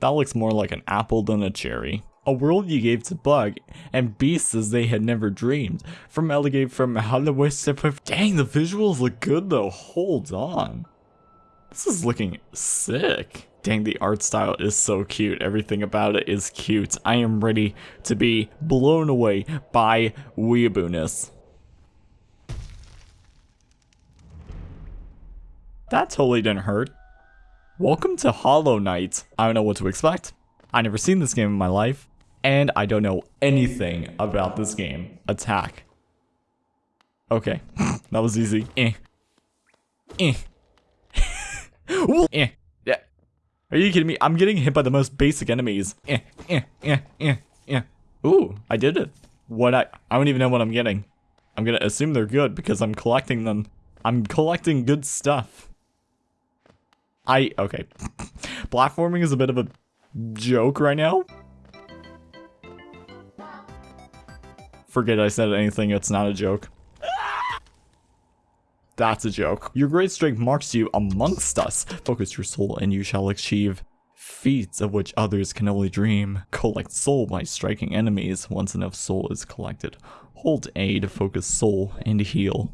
That looks more like an apple than a cherry. A world you gave to Bug, and beasts as they had never dreamed. From Alligator from Hollywood Dang, the visuals look good though. Hold on. This is looking sick. Dang, the art style is so cute. Everything about it is cute. I am ready to be blown away by weeabooness. That totally didn't hurt. Welcome to Hollow Knight. I don't know what to expect. I never seen this game in my life, and I don't know anything about this game. Attack. Okay, that was easy. Eh. Eh. eh. Yeah. Are you kidding me? I'm getting hit by the most basic enemies. Eh, eh, eh, eh, eh. Ooh, I did it. What I I don't even know what I'm getting. I'm gonna assume they're good because I'm collecting them. I'm collecting good stuff. I, okay. Platforming is a bit of a joke right now. Forget I said anything, it's not a joke. That's a joke. Your great strength marks you amongst us. Focus your soul and you shall achieve feats of which others can only dream. Collect soul by striking enemies once enough soul is collected. Hold A to focus soul and heal.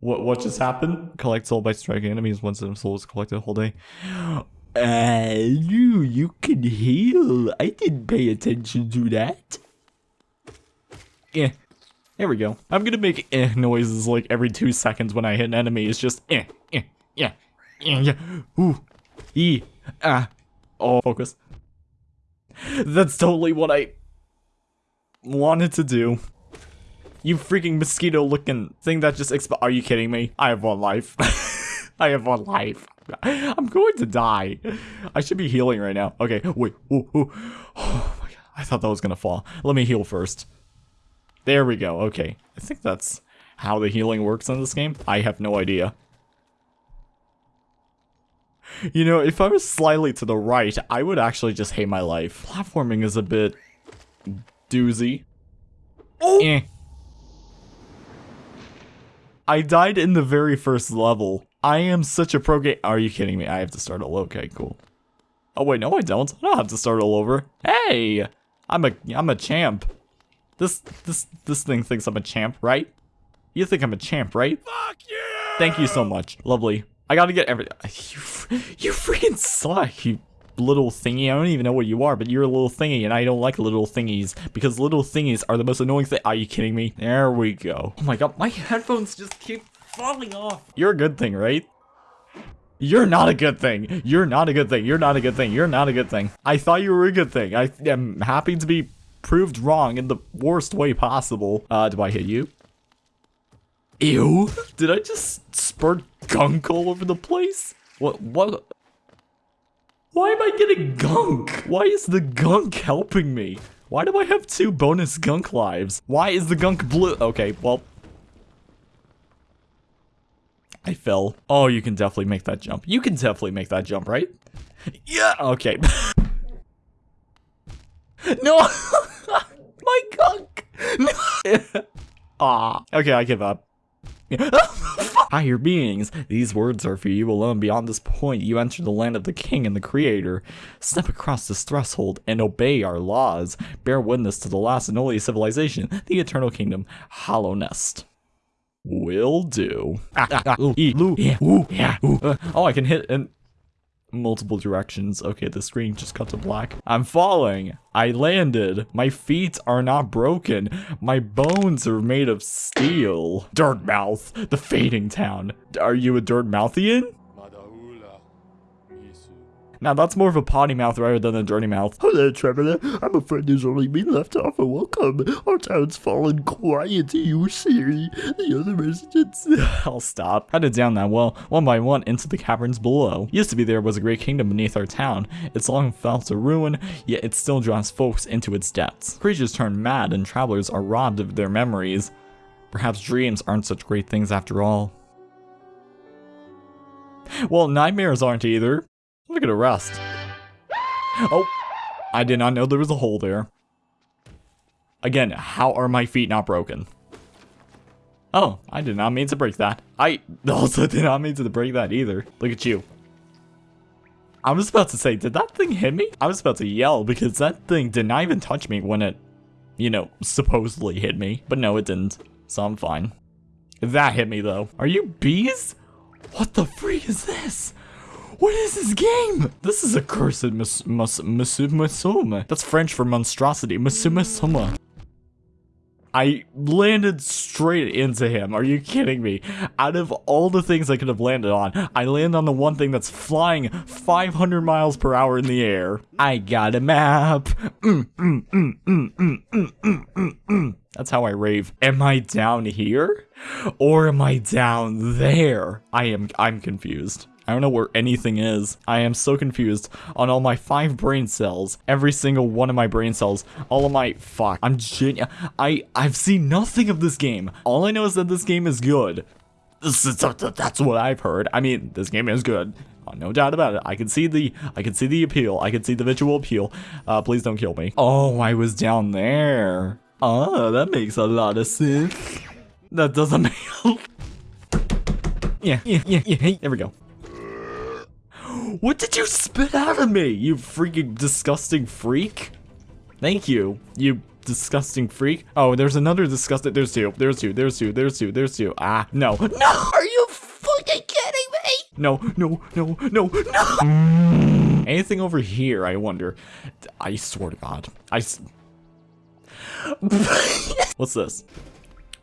What what just happened? Collect soul by striking enemies once enough soul is collected. Hold A. Uh, you, you can heal. I didn't pay attention to that. Yeah. There we go. I'm gonna make eh noises like every two seconds when I hit an enemy. It's just eh, eh, yeah, yeah, yeah. Ooh, e, ah. Oh, focus. That's totally what I wanted to do. You freaking mosquito looking thing that just exp- Are you kidding me? I have one life. I have one life. I'm going to die. I should be healing right now. Okay, wait. Ooh, ooh. Oh my god. I thought that was gonna fall. Let me heal first. There we go. Okay. I think that's how the healing works in this game. I have no idea. You know, if I was slightly to the right, I would actually just hate my life. Platforming is a bit doozy. Oh! Eh. I died in the very first level. I am such a pro game. Are you kidding me? I have to start all okay, cool. Oh wait, no I don't. I don't have to start all over. Hey! I'm a I'm a champ. This this this thing thinks I'm a champ, right? You think I'm a champ, right? Fuck you! Thank you so much. Lovely. I gotta get every- You, you freaking suck, you little thingy. I don't even know what you are, but you're a little thingy, and I don't like little thingies, because little thingies are the most annoying thing- Are you kidding me? There we go. Oh my god, my headphones just keep falling off. You're a good thing, right? You're not a good thing. You're not a good thing. You're not a good thing. You're not a good thing. I thought you were a good thing. I am happy to be proved wrong in the worst way possible. Uh, do I hit you? Ew. Did I just spurt gunk all over the place? What, what? Why am I getting gunk? Why is the gunk helping me? Why do I have two bonus gunk lives? Why is the gunk blue? Okay, well. I fell. Oh, you can definitely make that jump. You can definitely make that jump, right? Yeah, okay. no! My gunk! No! Aw. Ah, okay, I give up. Higher beings, these words are for you alone. Beyond this point, you enter the land of the king and the creator. Step across this threshold and obey our laws. Bear witness to the last and only civilization, the eternal kingdom, Hallownest. Will do. Ah, ah, ah, ooh, ee, loo, yeah, ooh, yeah, ooh. Uh, oh, I can hit in multiple directions. Okay, the screen just cut to black. I'm falling. I landed. My feet are not broken. My bones are made of steel. Dirtmouth, the fading town. Are you a Dirtmouthian? Now that's more of a potty mouth rather than a dirty mouth. Hello, traveler. I'm afraid there's only me left to offer welcome. Our town's fallen quiet you, see. The other residents. I'll stop. Headed down that well, one by one, into the caverns below. Used to be there was a great kingdom beneath our town. It's long fell to ruin, yet it still draws folks into its depths. Creatures turn mad and travelers are robbed of their memories. Perhaps dreams aren't such great things after all. Well, nightmares aren't either. Look a rest. Oh, I did not know there was a hole there. Again, how are my feet not broken? Oh, I did not mean to break that. I also did not mean to break that either. Look at you. I was about to say, did that thing hit me? I was about to yell because that thing did not even touch me when it, you know, supposedly hit me. But no, it didn't. So I'm fine. That hit me though. Are you bees? What the freak is this? What is this game? This is a cursed mus mus musumasoma. That's French for monstrosity. Musumasoma. I landed straight into him. Are you kidding me? Out of all the things I could have landed on, I land on the one thing that's flying 500 miles per hour in the air. I got a map. That's how I rave. Am I down here? Or am I down there? I am I'm confused. I don't know where anything is. I am so confused on all my five brain cells. Every single one of my brain cells. All of my... Fuck. I'm genu- I, I've seen nothing of this game. All I know is that this game is good. This—that's what I've heard. I mean, this game is good. Uh, no doubt about it. I can see the I can see the appeal. I can see the visual appeal. Uh, please don't kill me. Oh, I was down there. Oh, that makes a lot of sense. That doesn't make Yeah, yeah, yeah, yeah. There we go. What did you spit out of me, you freaking disgusting freak? Thank you, you disgusting freak. Oh, there's another disgusting- there's two, there's two, there's two, there's two, there's two. Ah, no. No! Are you fucking kidding me? No, no, no, no, no! Anything over here, I wonder. I swear to God. I s- What's this?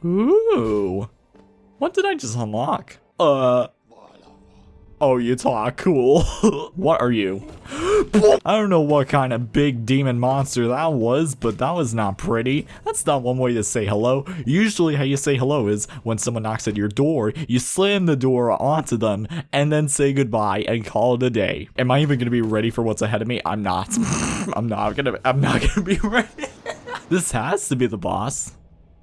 Ooh. What did I just unlock? Uh, Oh, you talk cool. what are you? I don't know what kind of big demon monster that was, but that was not pretty. That's not one way to say hello. Usually how you say hello is when someone knocks at your door, you slam the door onto them and then say goodbye and call it a day. Am I even gonna be ready for what's ahead of me? I'm not. I'm not gonna I'm not gonna be ready. this has to be the boss.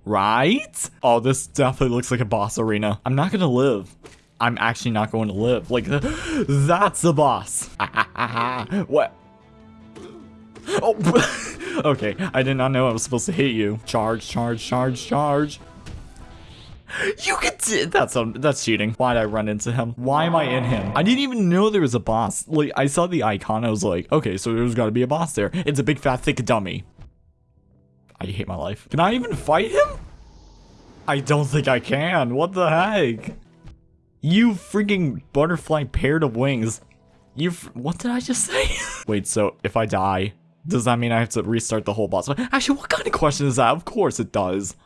Right? Oh, this definitely looks like a boss arena. I'm not gonna live. I'm actually not going to live. Like, that's the boss. what? Oh, okay. I did not know I was supposed to hit you. Charge, charge, charge, charge. You can that's um that's cheating. Why'd I run into him? Why am I in him? I didn't even know there was a boss. Like I saw the icon, I was like, okay, so there's gotta be a boss there. It's a big fat thick dummy. I hate my life. Can I even fight him? I don't think I can. What the heck? You freaking butterfly paired of wings. You what did I just say? Wait, so if I die, does that mean I have to restart the whole boss? Actually, what kind of question is that? Of course it does.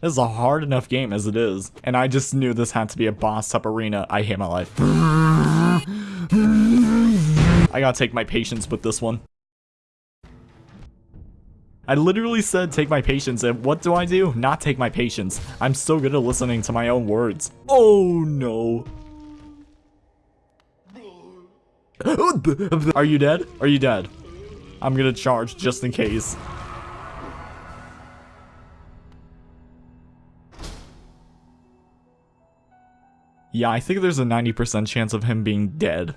This is a hard enough game as it is. And I just knew this had to be a boss type arena. I hate my life. I gotta take my patience with this one. I literally said take my patience, and what do I do? Not take my patience. I'm so good at listening to my own words. Oh no. Are you dead? Are you dead? I'm gonna charge just in case. Yeah, I think there's a 90% chance of him being dead.